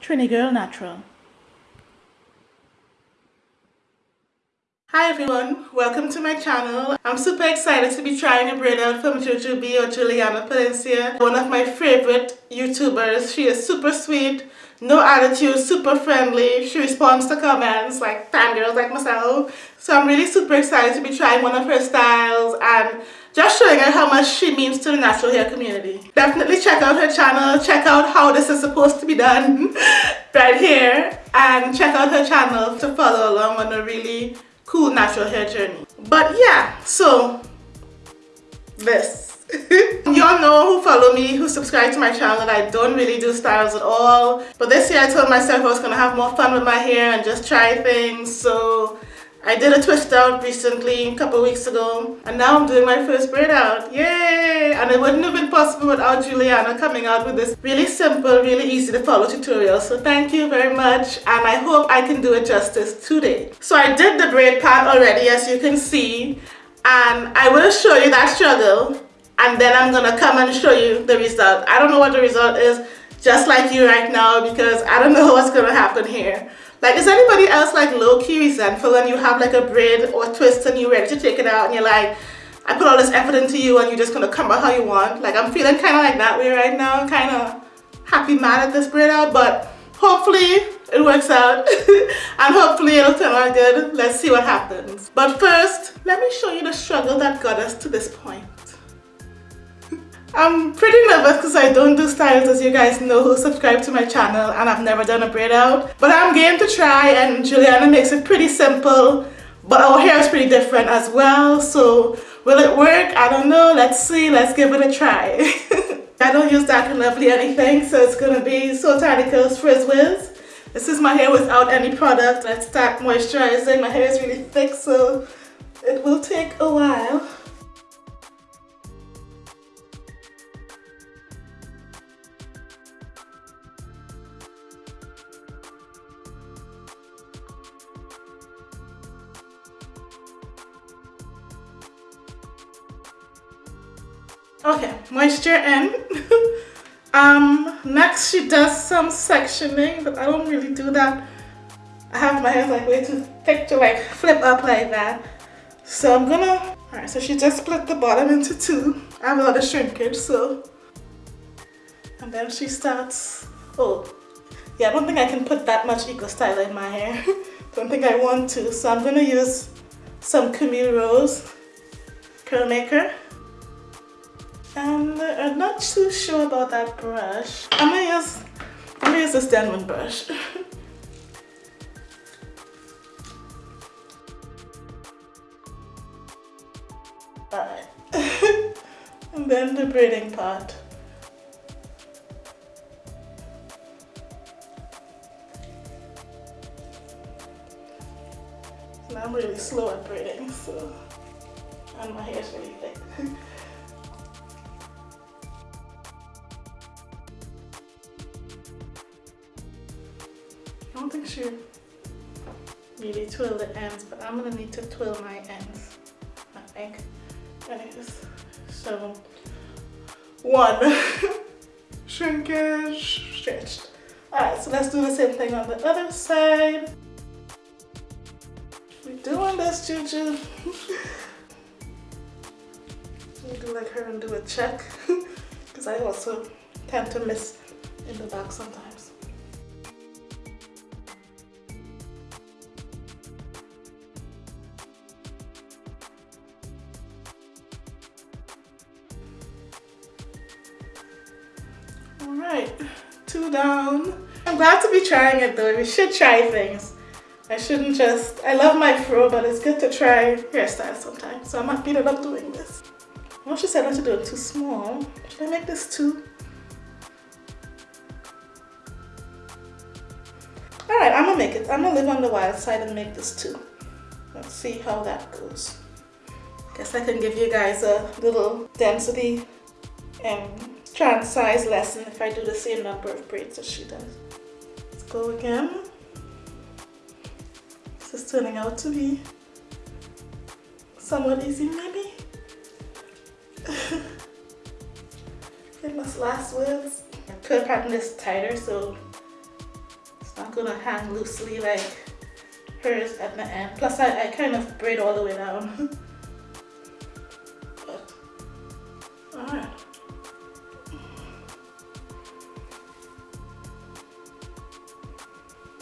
Trini Girl Natural. Hi everyone, welcome to my channel. I'm super excited to be trying a braid out from Jujubee or Jewellianna Palencia, one of my favorite YouTubers. She is super sweet, no attitude, super friendly. She responds to comments like fangirls like myself. So I'm really super excited to be trying one of her styles and just showing her how much she means to the natural hair community. Definitely check out her channel, check out how this is supposed to be done right here and check out her channel to follow along on a really cool natural hair journey. But yeah, so this. Y'all know who follow me, who subscribe to my channel that I don't really do styles at all. But this year I told myself I was going to have more fun with my hair and just try things. So I did a twist out recently, a couple weeks ago, and now I'm doing my first braid out. Yay! And it wouldn't have been possible without Jewellianna coming out with this really simple, really easy to follow tutorial. So thank you very much, and I hope I can do it justice today. So I did the braid part already, as you can see, and I will show you that struggle, and then I'm gonna come and show you the result. I don't know what the result is, just like you right now, because I don't know what's gonna happen here. Like, is anybody else like low-key resentful when you have like a braid or twist and you're ready to take it out and you're like, I put all this effort into you and you're just gonna come out how you want? Like, I'm feeling kind of like that way right now. I'm kind of happy mad at this braid out, but hopefully it works out and hopefully it'll turn out good. Let's see what happens. But first, let me show you the struggle that got us to this point. I'm pretty nervous because I don't do styles as you guys know who subscribe to my channel and I've never done a braid out. But I'm game to try and Jewellianna makes it pretty simple but our hair is pretty different as well so will it work? I don't know. Let's see. Let's give it a try. I don't use Dark and Lovely anything so it's going to be Soultanicals Frizz Wiz. This is my hair without any product. Let's start moisturizing. My hair is really thick so it will take a while. Okay, moisture in. um, next she does some sectioning, but I don't really do that. I have my hair like way too thick to like flip up like that. So I'm gonna, alright, so she just split the bottom into two. I have a lot of shrinkage, so. And then she starts, oh, yeah, I don't think I can put that much Eco Styler in my hair. don't think I want to, so I'm gonna use some Camille Rose Curl Maker. And I'm not too sure about that brush. I'm gonna use, I'm gonna use this Denman brush. Alright. and then the braiding part. Now I'm really slow at braiding, so and my hair is really thick. really the ends, but I'm gonna need to twirl my ends, I think. So one, shrinkage, stretched. Alright, so let's do the same thing on the other side. We're doing this, Juju. do like her and do a check, because I also tend to miss in the back sometimes. Alright, two down. I'm glad to be trying it though. We should try things. I shouldn't just, I love my fro, but it's good to try hairstyles sometimes. So I'm happy that I'm doing this. I she said not to do it too small. Should I make this two? Alright, I'm gonna make it. I'm gonna live on the wild side and make this two. Let's see how that goes. Guess I can give you guys a little density and strand size lesson if I do the same number of braids as she does. Let's go again. This is turning out to be somewhat easy maybe. Famous last words. Curl pattern is tighter so it's not gonna hang loosely like hers at the end. Plus I, I kind of braid all the way down.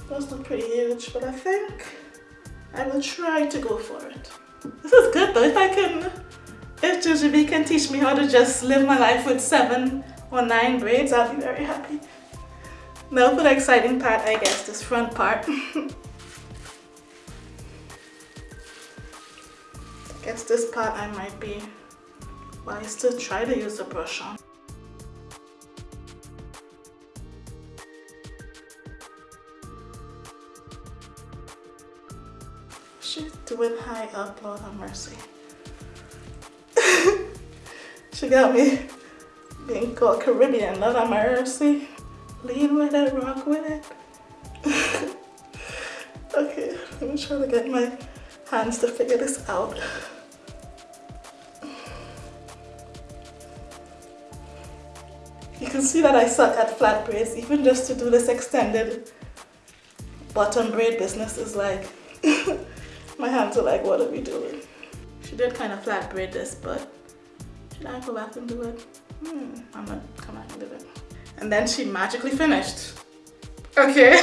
Those look pretty huge, but I think I will try to go for it. This is good though, if I can, if Jujubee can teach me how to just live my life with seven or nine braids, I'll be very happy. Now for the exciting part, I guess, this front part. I guess this part I might be wise to try to use the brush on. Doing high up, Lord have mercy. she got me being called Caribbean, Lord have mercy. Lean with it, rock with it. okay, let me try to get my hands to figure this out. You can see that I suck at flat braids, even just to do this extended bottom braid business is like, my hands are like, what are we doing? She did kind of flat braid this, but should I go back and do it? Hmm, I'm gonna come back and do it and then she magically finished. Okay,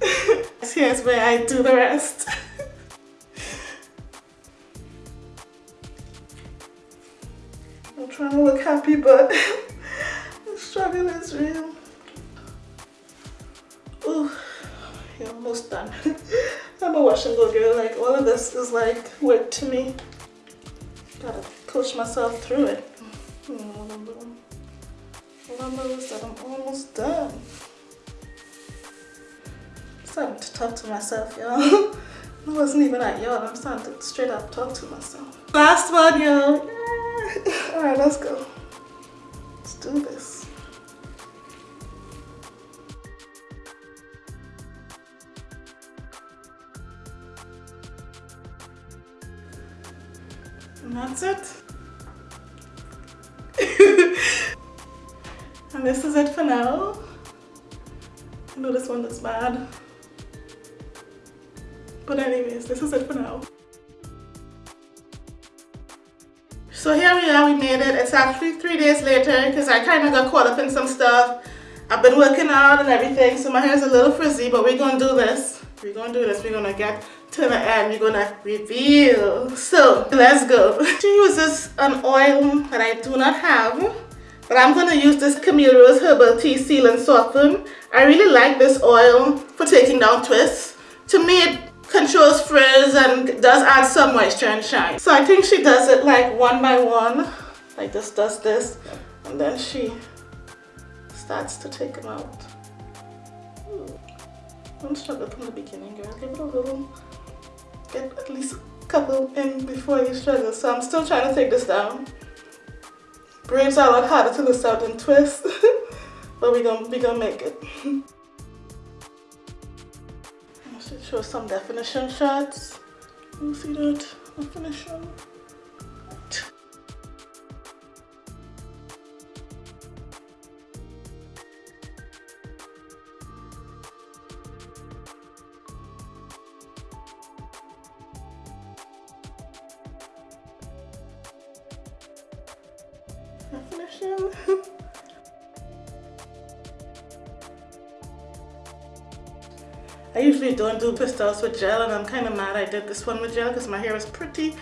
here's where I do the rest. I'm trying to look happy, but the struggle is real. Ooh, you're almost done. I'm a wash and go girl, like all of this is like work to me. Gotta coach myself through it. Remember that I'm almost done. I'm starting to talk to myself, y'all. I wasn't even at y'all. I'm starting to straight up talk to myself. Last one, y'all. Yeah. All right, let's go. Let's do this. That's it. And this is it for now. I know this one looks bad. But anyways, this is it for now. So here we are, we made it. It's actually three days later because I kind of got caught up in some stuff. I've been working out and everything, so my hair is a little frizzy, but we're gonna do this. We're gonna do this. We're gonna get the end. We're gonna reveal. So let's go. She uses an oil that I do not have. But I'm to use this Camille Rose Herbal Tea Seal and Soften. I really like this oil for taking down twists. To me, it controls frizz and does add some moisture and shine. So I think she does it like one by one. Like just does this and then she starts to take them out. Hmm. Don't struggle from the beginning, girl. Give it a little, get at least a couple in before you struggle. So I'm still trying to take this down. Braids are a lot harder to list out than twist, but we're gonna, we gonna make it. I should show some definition shots. You see that definition? I usually don't do pastels with gel and I'm kind of mad I did this one with gel because my hair is pretty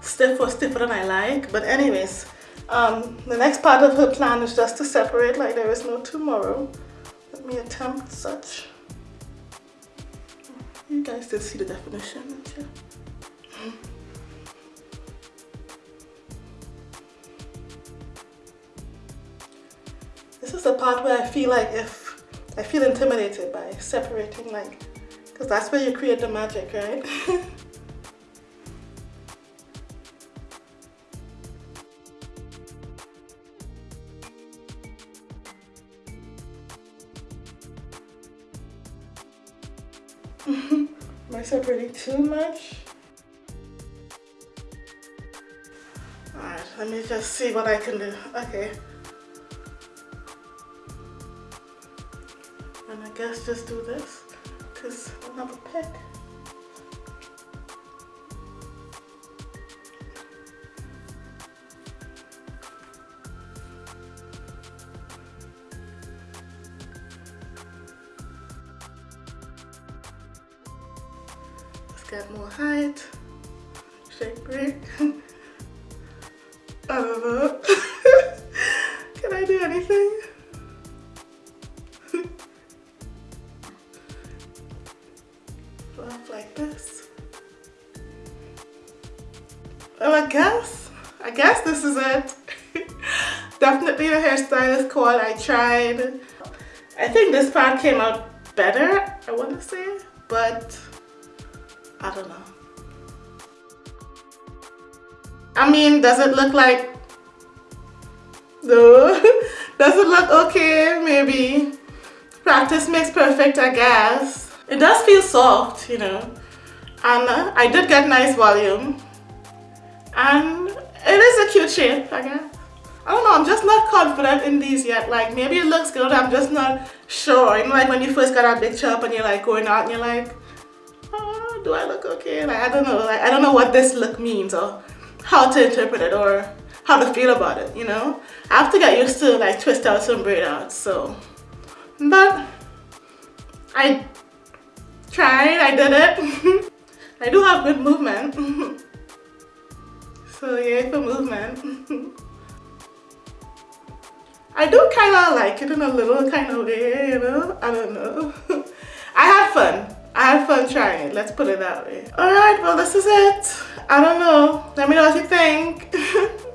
stiff or stiffer than I like. But anyways, um, the next part of her plan is just to separate like there is no tomorrow. Let me attempt such. You guys did see the definition, This is the part where I feel like if I feel intimidated by separating like because that's where you create the magic, right? Am I separating too much? Alright, let me just see what I can do. Okay. And I guess just do this. because I don't have a pick. Called. I tried. I think this part came out better, I want to say, but I don't know. I mean, does it look like, no, does it look okay? Maybe. Practice makes perfect, I guess. It does feel soft, you know, and I did get nice volume, and it is a cute shape, I guess. I don't know, I'm just not confident in these yet. Like, maybe it looks good, I'm just not sure. You know, like when you first got a big chop and you're like going out and you're like, oh, do I look okay? Like, I don't know. Like, I don't know what this look means or how to interpret it or how to feel about it, you know? I have to get used to like twist out some braid outs, so. But I tried, I did it. I do have good movement. so yeah, for movement. I do kind of like it in a little kind of way, you know? I don't know. I had fun. I had fun trying it, let's put it that way. Alright, well this is it. I don't know. Let me know what you think.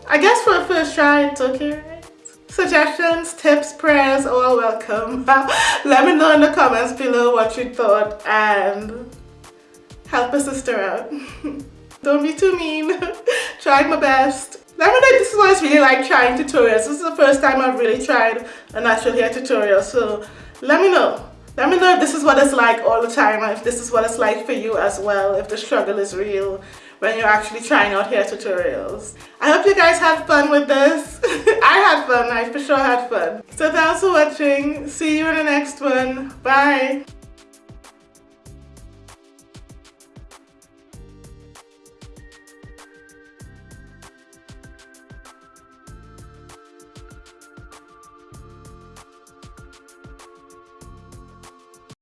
I guess for a first try, it's okay, right? Suggestions, tips, prayers, all welcome. Let me know in the comments below what you thought and help a sister out. Don't be too mean. Tried my best. Let me know this is what it's really like trying tutorials. This is the first time I've really tried a natural hair tutorial. So let me know. Let me know if this is what it's like all the time, if this is what it's like for you as well, if the struggle is real when you're actually trying out hair tutorials. I hope you guys had fun with this. I had fun, I for sure had fun. So thanks for watching. See you in the next one. Bye.